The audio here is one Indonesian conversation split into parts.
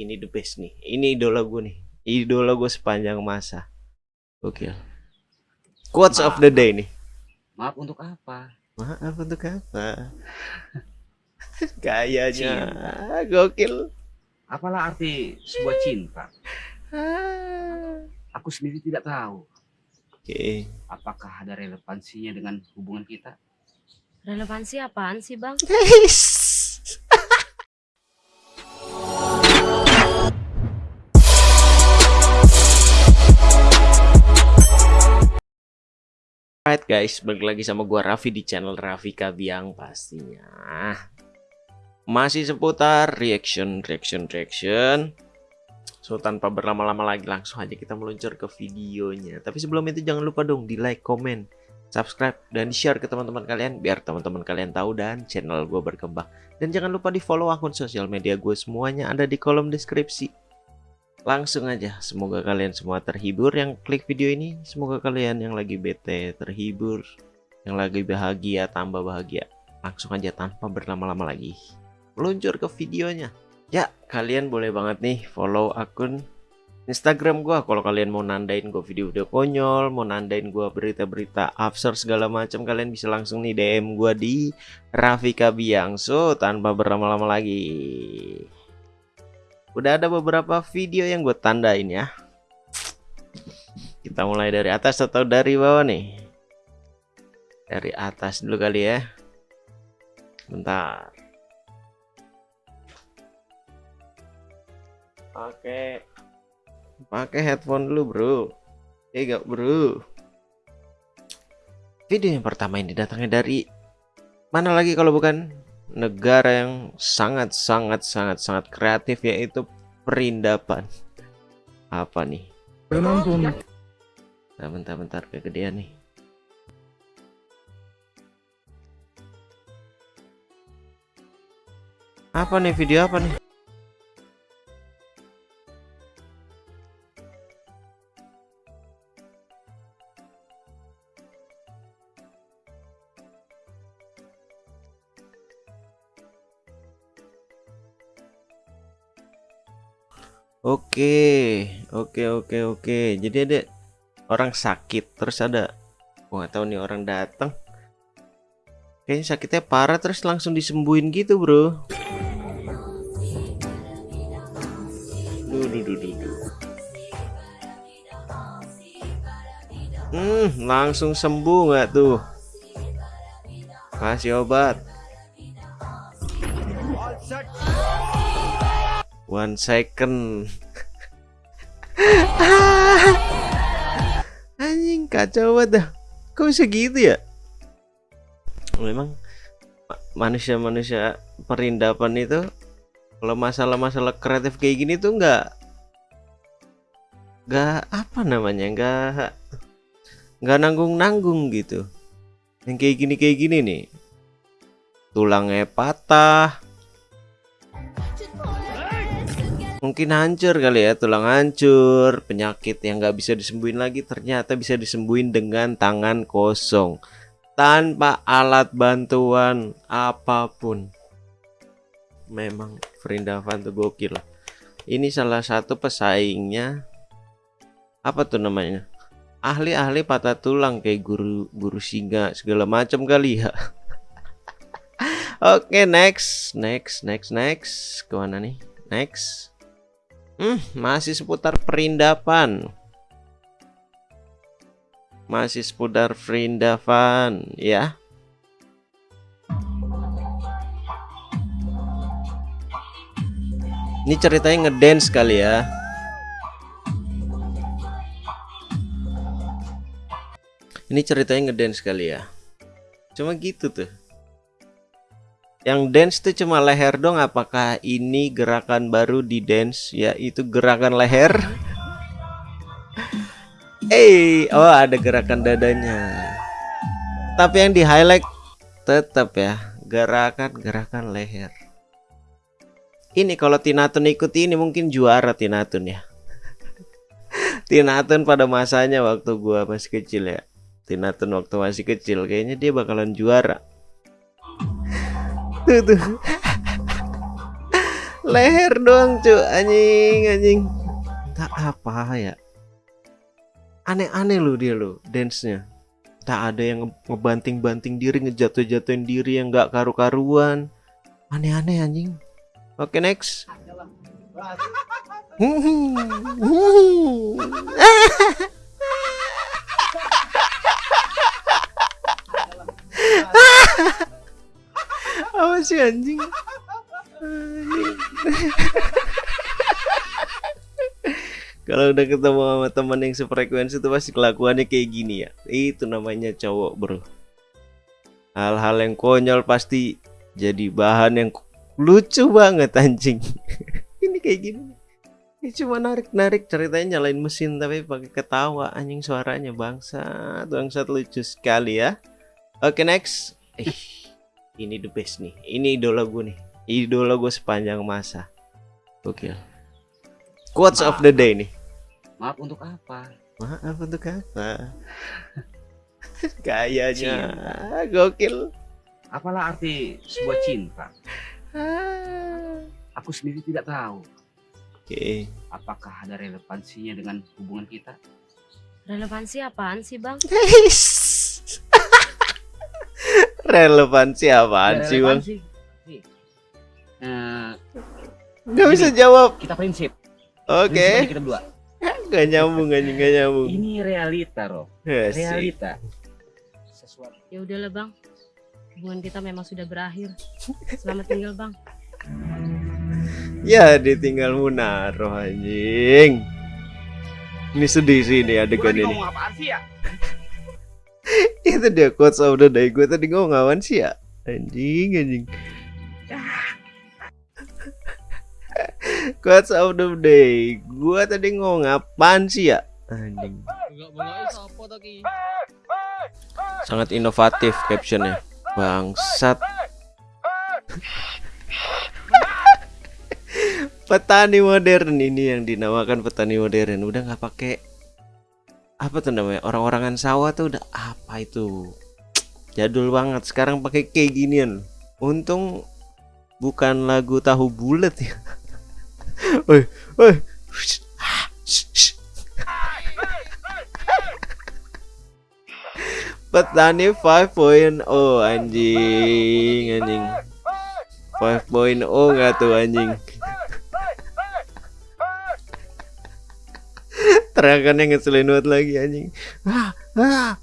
ini the best nih ini idola gue nih idola gue sepanjang masa oke quotes of the day nih Maaf untuk apa? maaf untuk apa kayaknya gokil Apalah arti sebuah cinta? Ah. Aku sendiri tidak tahu. oke Apakah ada relevansinya dengan hubungan kita? Relevansi apaan sih bang? Alright guys, balik lagi sama gua Raffi di channel Raffi Kabiang pastinya. Masih seputar reaction, reaction, reaction. So tanpa berlama-lama lagi langsung aja kita meluncur ke videonya. Tapi sebelum itu jangan lupa dong di like, comment, subscribe, dan share ke teman-teman kalian biar teman-teman kalian tahu dan channel gue berkembang. Dan jangan lupa di follow akun sosial media gue semuanya ada di kolom deskripsi. Langsung aja, semoga kalian semua terhibur yang klik video ini. Semoga kalian yang lagi bete terhibur, yang lagi bahagia tambah bahagia. Langsung aja tanpa berlama-lama lagi. Meluncur ke videonya. Ya, kalian boleh banget nih follow akun Instagram gua kalau kalian mau nandain gua video-video konyol, mau nandain gua berita-berita absurd segala macam, kalian bisa langsung nih DM gua di Rafika Biang. So, tanpa berlama-lama lagi. Udah ada beberapa video yang gue tandain ya. Kita mulai dari atas atau dari bawah nih? Dari atas dulu kali ya. Bentar. Pakai pakai headphone dulu, Bro. Gak, Bro? Video yang pertama ini datangnya dari mana lagi kalau bukan negara yang sangat sangat sangat sangat kreatif yaitu perindapan. Apa nih? Bentar bentar bentar kegedean nih. Apa nih video apa nih Oke, oke, oke. Jadi ada orang sakit, terus ada, gua nggak tahu nih orang datang. Kayaknya sakitnya parah, terus langsung disembuhin gitu, bro. Duh, duh, duh. Hmm, langsung sembuh nggak tuh? Kasih obat. One second. Anjing kacau banget dah. Kok bisa gitu ya? Memang manusia-manusia perindapan itu kalau masalah-masalah kreatif kayak gini tuh nggak nggak apa namanya nggak nggak nanggung-nanggung gitu. Yang kayak gini kayak gini nih tulangnya patah mungkin hancur kali ya tulang hancur penyakit yang nggak bisa disembuhin lagi ternyata bisa disembuhin dengan tangan kosong. Tanpa alat bantuan apa pun. Memang Vrindavan tuh gokil. Ini salah satu pesaingnya. Apa tuh namanya? Ahli-ahli patah tulang kayak guru guru singa segala macam kali ya. Oke okay, next next next next. Ke mana nih? Next Hmm, masih seputar perindapan. Masih seputar perindapan, ya. Ini ceritanya ngedance kali ya. Ini ceritanya ngedance kali ya. Cuma gitu tuh. Yang dance tuh cuma leher dong apakah ini gerakan baru di dance? Yaitu gerakan leher. Eh, hey, oh ada gerakan dadanya. Tapi yang di highlight tetap ya gerakan-gerakan leher. Ini kalau Tinatun ikut ini mungkin juara Tinatun ya. Tinatun pada masanya waktu gua masih kecil ya. Tinatun waktu masih kecil kayaknya dia bakalan juara tuh tuh. Leher doang cu. Anjing anjing. Tak apa ya. Aneh-aneh lo dia lo dance nya tak ada yang nge- ngebanting-banting diri ngejatuh-jatuhin diri yang nggak karu-karuan. Aneh-aneh anjing. Oke next sih anjing. Kalau udah ketemu sama teman yang sefrekuensi itu pasti kelakuannya kayak gini ya. Itu namanya cowok, Bro. Hal-hal yang konyol pasti jadi bahan yang lucu banget anjing. Ini kayak gini. Ini cuma narik-narik ceritanya nyalain mesin tapi pakai ketawa anjing suaranya bangsat, bangsat lucu sekali ya. Oke, next. Eh, ini the best nih. Ini idola gue nih. Idola gue sepanjang masa. Oke. Quotes of the day nih. Maaf untuk apa? Maaf untuk apa? Kayaknya gokil. Apalah arti sebuah cinta? Ah. Aku sendiri tidak tahu. Oke. Apakah ada relevansinya dengan hubungan kita? Relevansi apaan sih bang? Relevansi apaan sih bang? Nih. Eh, Gak bisa jawab. kita prinsip. Oke. Prinsip aja kita berdua. Gak nyambung anjing gak nyambung. Ini realita, Rob. Asik. Realita. Sesuatu. Ya udahlah bang. Hubungan kita memang sudah berakhir. Selamat tinggal bang. Ya ditinggal Munaro anjing. Ini sedih sih ini adegan ini. ngomong apaan sih ya? Itu dia quotes of the day. Gue tadi ngomong awan sih ya. Anjing anjing. quotes of the day. Gue tadi ngomong apaan sih ya? Anjing. Sangat inovatif captionnya. Bangsat. petani modern ini yang dinamakan petani modern udah nggak pakai apa tuh namanya? Orang-orangan sawah tuh udah apa itu? Jadul banget. Sekarang pakai kayak ginian untung bukan lagu tahu bulat ya. Oi, oi. Petani 5.0 anjing anjing. 5.0 nggak tuh anjing Terakannya ngeselin banget lagi anjing ah, ah.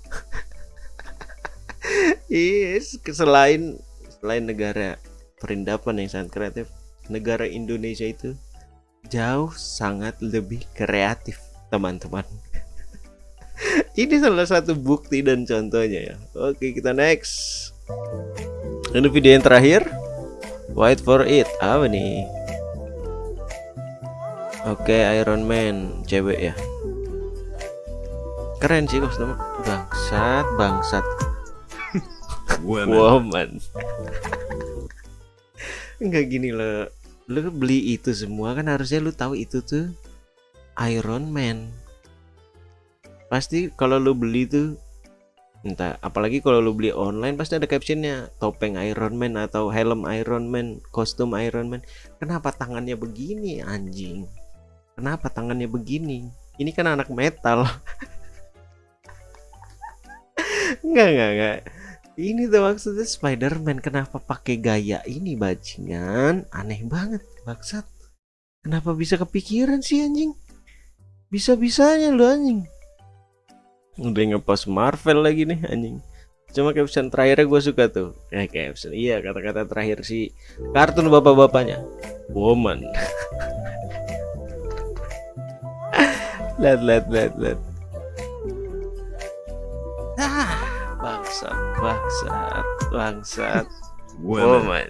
Yes, selain selain negara perindapan yang sangat kreatif, negara Indonesia itu jauh sangat lebih kreatif, teman-teman. Ini salah satu bukti dan contohnya ya. Oke, kita next. Ini video yang terakhir. Wait for it. Apa nih? Oke, Iron Man cewek ya. Keren sih kostum. Bangsat, bangsat. Woman. Enggak gini loh. Lu beli itu semua kan harusnya lu tahu itu tuh Iron Man. Pasti kalau lu beli tuh entah apalagi kalau lu beli online pasti ada captionnya topeng Iron Man atau helm Iron Man, kostum Iron Man. Kenapa tangannya begini anjing? Kenapa tangannya begini? Ini kan anak metal. Enggak, enggak, enggak. Ini tuh maksudnya Spider-Man kenapa pakai gaya ini bajingan? Aneh banget, maksud. Kenapa bisa kepikiran sih anjing? Bisa-bisanya lu anjing. Udah ngepost Marvel lagi nih anjing. Cuma caption terakhirnya gue suka tuh. Eh caption, iya kata-kata terakhir si kartun bapak-bapaknya. Woman. lihat, lihat, lihat, lihat. Bangsat, bangsat, bangsat. Woman.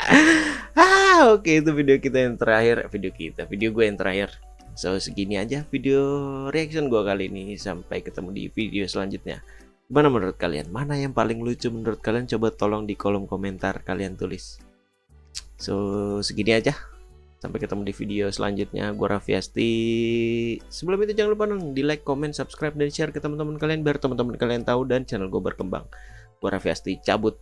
ah, oke itu video kita yang terakhir, video kita, video gue yang terakhir. So segini aja video reaction gue kali ini. Sampai ketemu di video selanjutnya. Gimana menurut kalian? Mana yang paling lucu menurut kalian? Coba tolong di kolom komentar kalian tulis. So segini aja. Sampai ketemu di video selanjutnya. Gue Raffi Asti. Sebelum itu jangan lupa dong di like, comment, subscribe, dan share ke teman-teman kalian biar teman-teman kalian tahu dan channel gue berkembang. Gue Raffi Asti cabut.